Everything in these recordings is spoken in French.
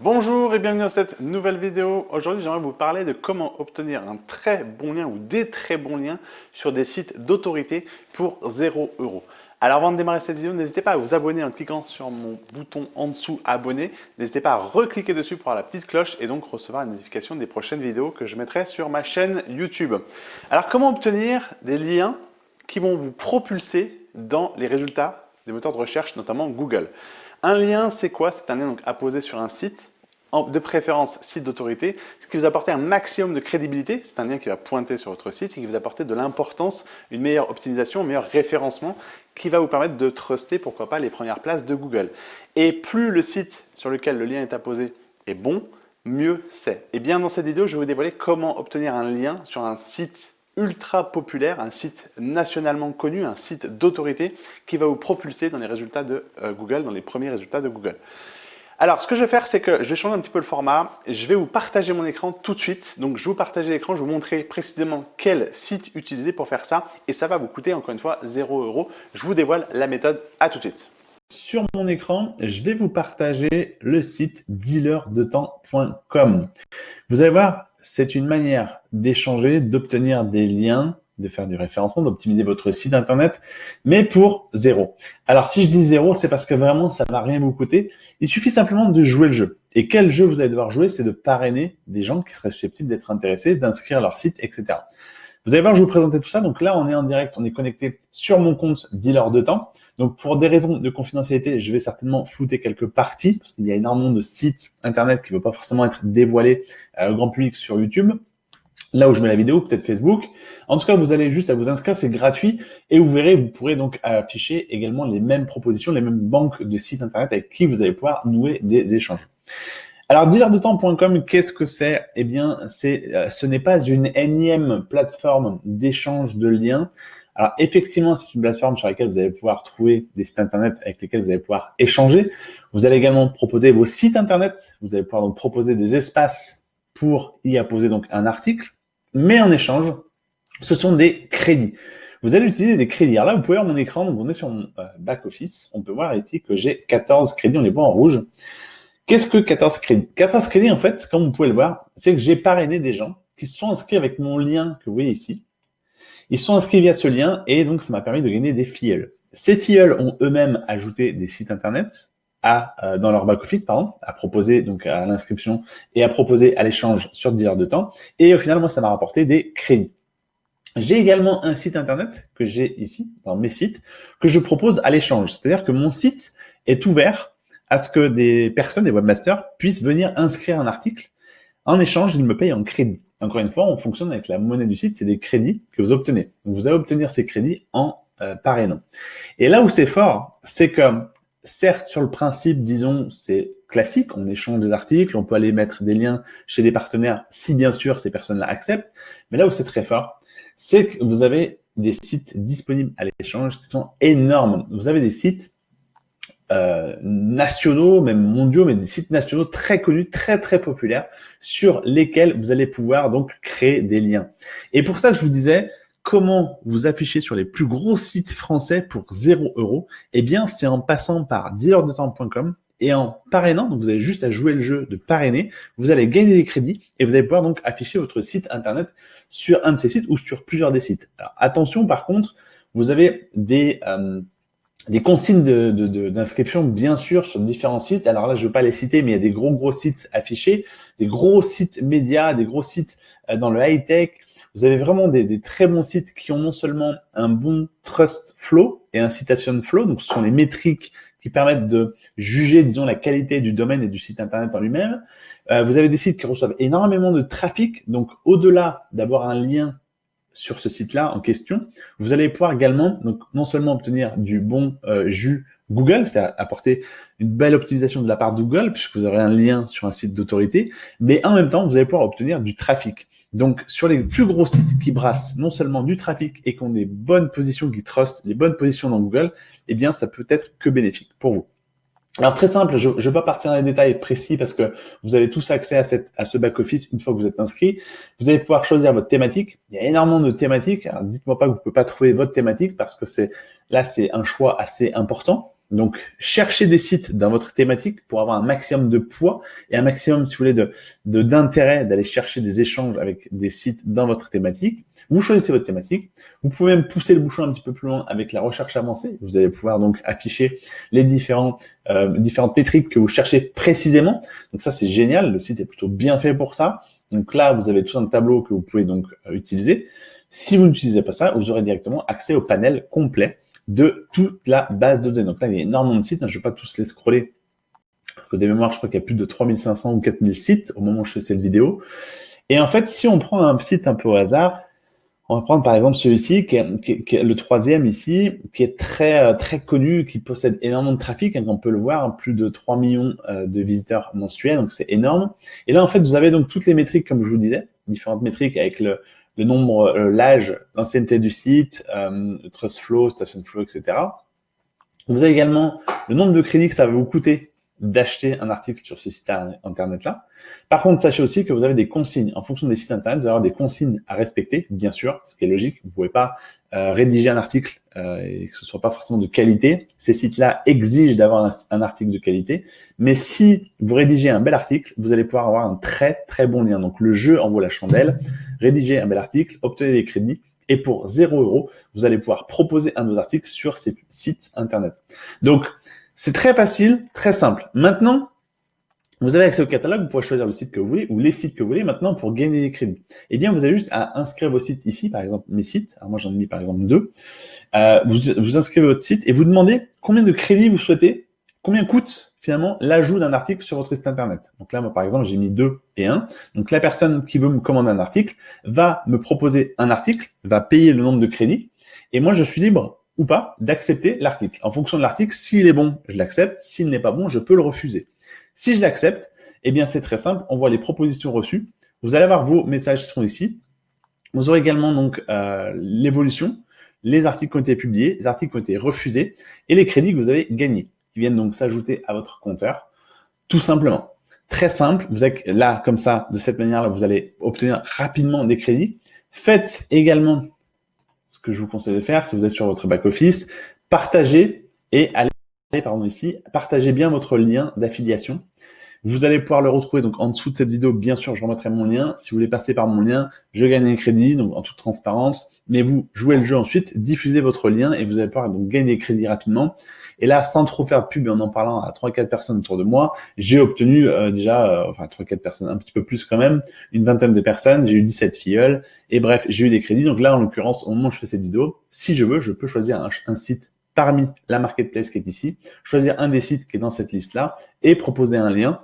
Bonjour et bienvenue dans cette nouvelle vidéo. Aujourd'hui, j'aimerais vous parler de comment obtenir un très bon lien ou des très bons liens sur des sites d'autorité pour 0 euros. Alors avant de démarrer cette vidéo, n'hésitez pas à vous abonner en cliquant sur mon bouton en dessous abonner. N'hésitez pas à recliquer dessus pour avoir la petite cloche et donc recevoir une notification des prochaines vidéos que je mettrai sur ma chaîne YouTube. Alors comment obtenir des liens qui vont vous propulser dans les résultats des moteurs de recherche, notamment Google un lien, c'est quoi? C'est un lien donc, à poser sur un site, de préférence site d'autorité, ce qui vous apporter un maximum de crédibilité. C'est un lien qui va pointer sur votre site et qui vous apporter de l'importance, une meilleure optimisation, un meilleur référencement qui va vous permettre de truster, pourquoi pas, les premières places de Google. Et plus le site sur lequel le lien est apposé est bon, mieux c'est. Et bien dans cette vidéo, je vais vous dévoiler comment obtenir un lien sur un site ultra populaire, un site nationalement connu, un site d'autorité qui va vous propulser dans les résultats de euh, Google, dans les premiers résultats de Google. Alors, ce que je vais faire, c'est que je vais changer un petit peu le format. Je vais vous partager mon écran tout de suite. Donc, je vais vous partager l'écran, je vais vous montrer précisément quel site utiliser pour faire ça. Et ça va vous coûter, encore une fois, 0 euros. Je vous dévoile la méthode. À tout de suite. Sur mon écran, je vais vous partager le site dealerdetemps.com. Vous allez voir, c'est une manière d'échanger, d'obtenir des liens, de faire du référencement, d'optimiser votre site internet, mais pour zéro. Alors si je dis zéro, c'est parce que vraiment ça va rien vous coûter. Il suffit simplement de jouer le jeu. Et quel jeu vous allez devoir jouer C'est de parrainer des gens qui seraient susceptibles d'être intéressés, d'inscrire leur site, etc. Vous allez voir, je vous présenter tout ça. Donc là, on est en direct, on est connecté sur mon compte dealer de temps. Donc, pour des raisons de confidentialité, je vais certainement flouter quelques parties parce qu'il y a énormément de sites Internet qui ne veulent pas forcément être dévoilés euh, au grand public sur YouTube. Là où je mets la vidéo, peut-être Facebook. En tout cas, vous allez juste à vous inscrire, c'est gratuit. Et vous verrez, vous pourrez donc afficher également les mêmes propositions, les mêmes banques de sites Internet avec qui vous allez pouvoir nouer des échanges. Alors, dealerdetemps.com, qu'est-ce que c'est? Eh bien, c'est, euh, ce n'est pas une énième plateforme d'échange de liens. Alors effectivement, c'est une plateforme sur laquelle vous allez pouvoir trouver des sites internet avec lesquels vous allez pouvoir échanger. Vous allez également proposer vos sites internet. Vous allez pouvoir donc proposer des espaces pour y apposer donc un article. Mais en échange, ce sont des crédits. Vous allez utiliser des crédits. Alors là, vous pouvez voir mon écran. Donc on est sur mon euh, back office. On peut voir ici que j'ai 14 crédits. On les voit en rouge. Qu'est-ce que 14 crédits 14 crédits, en fait, comme vous pouvez le voir, c'est que j'ai parrainé des gens qui se sont inscrits avec mon lien que vous voyez ici. Ils sont inscrits via ce lien et donc ça m'a permis de gagner des filleuls. Ces filleuls ont eux-mêmes ajouté des sites internet à, euh, dans leur back-office, pardon, à proposer donc à l'inscription et à proposer à l'échange sur divers de temps. Et au final, moi, ça m'a rapporté des crédits. J'ai également un site internet que j'ai ici, dans mes sites, que je propose à l'échange. C'est-à-dire que mon site est ouvert à ce que des personnes, des webmasters, puissent venir inscrire un article. En échange, ils me payent en crédit. Encore une fois, on fonctionne avec la monnaie du site, c'est des crédits que vous obtenez. Vous allez obtenir ces crédits en euh, parrainant. Et là où c'est fort, c'est que, certes, sur le principe, disons, c'est classique, on échange des articles, on peut aller mettre des liens chez des partenaires si bien sûr ces personnes-là acceptent. Mais là où c'est très fort, c'est que vous avez des sites disponibles à l'échange qui sont énormes. Vous avez des sites euh, nationaux, même mondiaux, mais des sites nationaux très connus, très très populaires, sur lesquels vous allez pouvoir donc créer des liens. Et pour ça, je vous disais, comment vous afficher sur les plus gros sites français pour 0 euros Eh bien, c'est en passant par dealerdetemps.com et en parrainant, donc vous avez juste à jouer le jeu de parrainer, vous allez gagner des crédits et vous allez pouvoir donc afficher votre site internet sur un de ces sites ou sur plusieurs des sites. Attention par contre, vous avez des... Euh, des consignes d'inscription, de, bien sûr, sur différents sites. Alors là, je ne veux pas les citer, mais il y a des gros, gros sites affichés, des gros sites médias, des gros sites euh, dans le high-tech. Vous avez vraiment des, des, très bons sites qui ont non seulement un bon trust flow et un citation flow, donc ce sont les métriques qui permettent de juger, disons, la qualité du domaine et du site Internet en lui-même. Euh, vous avez des sites qui reçoivent énormément de trafic, donc au-delà d'avoir un lien sur ce site-là en question, vous allez pouvoir également donc non seulement obtenir du bon euh, jus Google, c'est-à-dire apporter une belle optimisation de la part de Google, puisque vous aurez un lien sur un site d'autorité, mais en même temps, vous allez pouvoir obtenir du trafic. Donc, sur les plus gros sites qui brassent non seulement du trafic et qui ont des bonnes positions, qui trustent les bonnes positions dans Google, eh bien, ça peut être que bénéfique pour vous. Alors très simple, je ne vais pas partir dans les détails précis parce que vous avez tous accès à, cette, à ce back-office une fois que vous êtes inscrit. Vous allez pouvoir choisir votre thématique. Il y a énormément de thématiques. Alors dites-moi pas que vous ne pouvez pas trouver votre thématique parce que c'est là c'est un choix assez important. Donc, cherchez des sites dans votre thématique pour avoir un maximum de poids et un maximum, si vous voulez, de d'intérêt d'aller chercher des échanges avec des sites dans votre thématique. Vous choisissez votre thématique. Vous pouvez même pousser le bouchon un petit peu plus loin avec la recherche avancée. Vous allez pouvoir donc afficher les différents, euh, différentes métriques que vous cherchez précisément. Donc ça, c'est génial. Le site est plutôt bien fait pour ça. Donc là, vous avez tout un tableau que vous pouvez donc euh, utiliser. Si vous n'utilisez pas ça, vous aurez directement accès au panel complet de toute la base de données. Donc là, il y a énormément de sites, hein. je ne vais pas tous les scroller, parce que des mémoires, je crois qu'il y a plus de 3500 ou 4000 sites au moment où je fais cette vidéo. Et en fait, si on prend un site un peu au hasard, on va prendre par exemple celui-ci, qui, est, le troisième ici, qui est très euh, très connu, qui possède énormément de trafic, hein, on peut le voir, plus de 3 millions euh, de visiteurs mensuels, donc c'est énorme. Et là, en fait, vous avez donc toutes les métriques, comme je vous disais, différentes métriques avec le, le nombre, euh, l'âge, l'ancienneté du site, euh, trust flow, station flow, etc. Vous avez également le nombre de crédits que ça va vous coûter d'acheter un article sur ce site internet-là. Par contre, sachez aussi que vous avez des consignes. En fonction des sites internet, vous allez avoir des consignes à respecter, bien sûr, ce qui est logique. Vous ne pouvez pas euh, rédiger un article euh, et que ce soit pas forcément de qualité. Ces sites-là exigent d'avoir un, article de qualité. Mais si vous rédigez un bel article, vous allez pouvoir avoir un très très bon lien. Donc le jeu en vaut la chandelle. Rédigez un bel article, obtenez des crédits. Et pour 0 euros, vous allez pouvoir proposer un de vos articles sur ces sites internet. Donc, c'est très facile, très simple. Maintenant, vous avez accès au catalogue, vous pouvez choisir le site que vous voulez ou les sites que vous voulez maintenant pour gagner des crédits. Eh bien, vous avez juste à inscrire vos sites ici, par exemple mes sites. Alors moi, j'en ai mis par exemple deux. Euh, vous, vous inscrivez votre site et vous demandez combien de crédits vous souhaitez, combien coûte finalement l'ajout d'un article sur votre site internet. Donc là, moi par exemple, j'ai mis deux et un. Donc la personne qui veut me commander un article va me proposer un article, va payer le nombre de crédits et moi, je suis libre ou pas d'accepter l'article. En fonction de l'article, s'il est bon, je l'accepte. S'il n'est pas bon, je peux le refuser. Si je l'accepte, eh bien c'est très simple, on voit les propositions reçues. Vous allez avoir vos messages qui sont ici. Vous aurez également donc euh, l'évolution, les articles qui ont été publiés, les articles qui ont été refusés et les crédits que vous avez gagnés, qui viennent donc s'ajouter à votre compteur, tout simplement. Très simple, vous êtes là comme ça, de cette manière-là, vous allez obtenir rapidement des crédits. Faites également ce que je vous conseille de faire, si vous êtes sur votre back-office, partagez et allez, pardon, ici, partagez bien votre lien d'affiliation. Vous allez pouvoir le retrouver donc en dessous de cette vidéo. Bien sûr, je remettrai mon lien. Si vous voulez passer par mon lien, je gagne un crédit, donc en toute transparence. Mais vous jouez le jeu ensuite, diffusez votre lien et vous allez pouvoir donc gagner des crédits rapidement. Et là, sans trop faire de pub et en en parlant à 3-4 personnes autour de moi, j'ai obtenu euh, déjà, euh, enfin 3-4 personnes, un petit peu plus quand même, une vingtaine de personnes, j'ai eu 17 filleuls, et bref, j'ai eu des crédits. Donc là, en l'occurrence, au moment où je fais cette vidéo, si je veux, je peux choisir un, un site parmi la marketplace qui est ici, choisir un des sites qui est dans cette liste-là et proposer un lien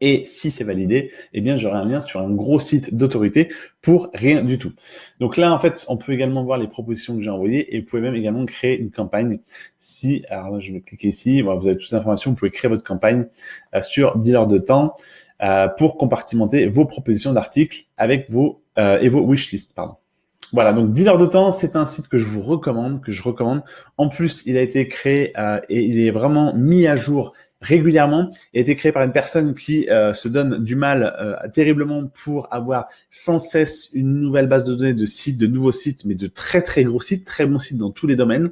et si c'est validé, eh bien, j'aurai un lien sur un gros site d'autorité pour rien du tout. Donc là, en fait, on peut également voir les propositions que j'ai envoyées et vous pouvez même également créer une campagne. Si, alors je vais cliquer ici, vous avez toutes les informations, vous pouvez créer votre campagne euh, sur Dealer de temps euh, pour compartimenter vos propositions d'articles avec vos euh, et vos wishlists, pardon. Voilà, donc Dealer de temps, c'est un site que je vous recommande, que je recommande. En plus, il a été créé et il est vraiment mis à jour régulièrement a été créé par une personne qui euh, se donne du mal euh, terriblement pour avoir sans cesse une nouvelle base de données de sites, de nouveaux sites, mais de très très gros sites, très bons sites dans tous les domaines.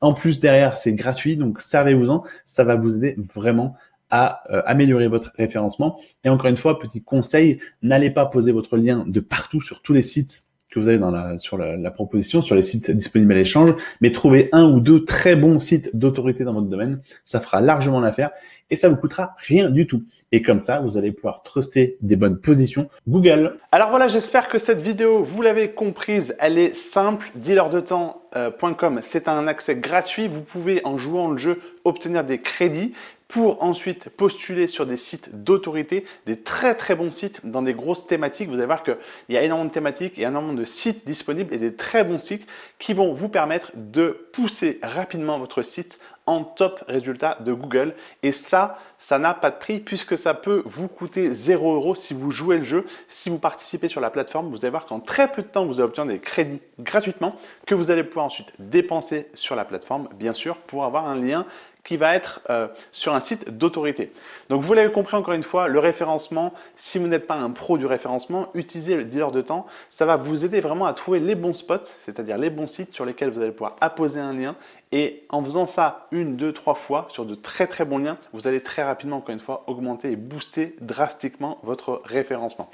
En plus, derrière, c'est gratuit, donc servez-vous-en. Ça va vous aider vraiment à euh, améliorer votre référencement. Et encore une fois, petit conseil, n'allez pas poser votre lien de partout sur tous les sites vous avez dans la, sur la, proposition, sur les sites disponibles à l'échange, mais trouvez un ou deux très bons sites d'autorité dans votre domaine. Ça fera largement l'affaire et ça vous coûtera rien du tout. Et comme ça, vous allez pouvoir truster des bonnes positions Google. Alors voilà, j'espère que cette vidéo, vous l'avez comprise, elle est simple. Dealerdetemps.com, c'est un accès gratuit. Vous pouvez, en jouant le jeu, obtenir des crédits pour ensuite postuler sur des sites d'autorité, des très très bons sites dans des grosses thématiques. Vous allez voir qu'il y a énormément de thématiques, a énormément de sites disponibles et des très bons sites qui vont vous permettre de pousser rapidement votre site en top résultat de Google. Et ça, ça n'a pas de prix puisque ça peut vous coûter 0 euros si vous jouez le jeu. Si vous participez sur la plateforme, vous allez voir qu'en très peu de temps, vous allez obtenir des crédits gratuitement que vous allez pouvoir ensuite dépenser sur la plateforme, bien sûr, pour avoir un lien qui va être euh, sur un site d'autorité. Donc vous l'avez compris encore une fois, le référencement, si vous n'êtes pas un pro du référencement, utilisez le dealer de temps. Ça va vous aider vraiment à trouver les bons spots, c'est-à-dire les bons sites sur lesquels vous allez pouvoir apposer un lien. Et en faisant ça une, deux, trois fois sur de très très bons liens, vous allez très rapidement, encore une fois, augmenter et booster drastiquement votre référencement.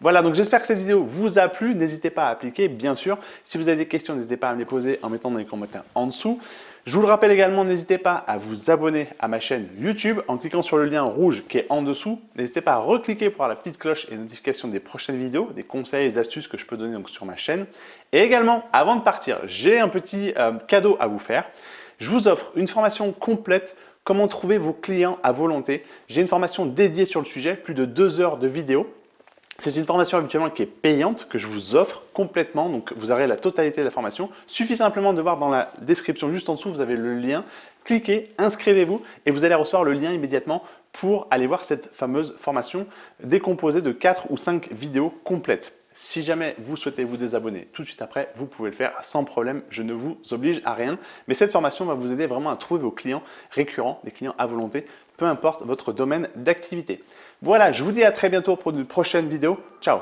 Voilà, donc j'espère que cette vidéo vous a plu. N'hésitez pas à appliquer, bien sûr. Si vous avez des questions, n'hésitez pas à me les poser en mettant dans les commentaires en dessous. Je vous le rappelle également, n'hésitez pas à vous abonner à ma chaîne YouTube en cliquant sur le lien rouge qui est en dessous. N'hésitez pas à recliquer pour avoir la petite cloche et notification des prochaines vidéos, des conseils et des astuces que je peux donner sur ma chaîne. Et également, avant de partir, j'ai un petit euh, cadeau à vous faire. Je vous offre une formation complète comment trouver vos clients à volonté. J'ai une formation dédiée sur le sujet, plus de deux heures de vidéo. C'est une formation habituellement qui est payante, que je vous offre complètement, donc vous aurez la totalité de la formation. Suffit simplement de voir dans la description juste en dessous, vous avez le lien. Cliquez, inscrivez-vous et vous allez recevoir le lien immédiatement pour aller voir cette fameuse formation décomposée de 4 ou 5 vidéos complètes. Si jamais vous souhaitez vous désabonner tout de suite après, vous pouvez le faire sans problème, je ne vous oblige à rien. Mais cette formation va vous aider vraiment à trouver vos clients récurrents, des clients à volonté, peu importe votre domaine d'activité. Voilà, je vous dis à très bientôt pour une prochaine vidéo. Ciao